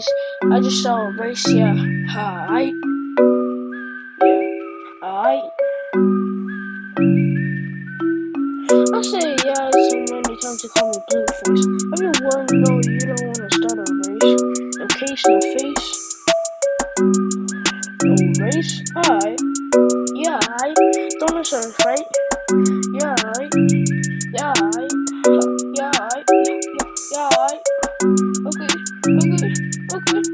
race. I just saw a race, yeah. Alright. Yeah. Alright. I say yeah so many times to call me Blueface. Everyone know you don't wanna start a race. No case, no face. No race? Hi. Yeah, alright. Don't listen, right? Yeah, alright. Yeah, alright. Yeah, alright. Yeah, alright. Yeah, yeah, okay okay, okay.